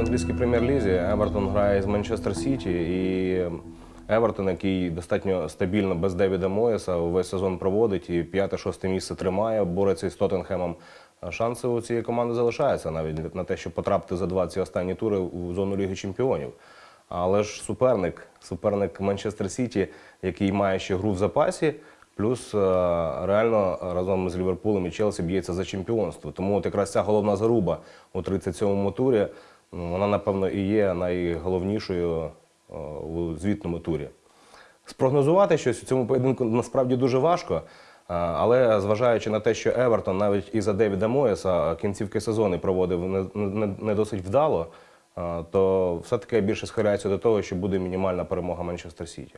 англійській прем'єр-лізі. Евертон грає з Манчестер Сіті і Евертон, який достатньо стабільно без Девіда Моєса весь сезон проводить і п'яте-шосте місце тримає, бореться із Тоттенхемом. Шанси у цієї команди залишаються навіть на те, щоб потрапити за два ці останні тури у зону Ліги Чемпіонів. Але ж суперник, суперник Манчестер Сіті, який має ще гру в запасі, плюс е, реально разом з Ліверпулем і Челсі б'ється за чемпіонство. Тому от якраз ця головна заруба у 37-му турі, вона, напевно, і є найголовнішою е, у звітному турі. Спрогнозувати щось у цьому поєдинку насправді дуже важко. е, Але зважаючи на те, що Евертон навіть і за Девіда Моєса кінцівки сезону проводив не, не, досить вдало, е, то все-таки більше схиляюся до того, що буде мінімальна перемога Манчестер Сіті.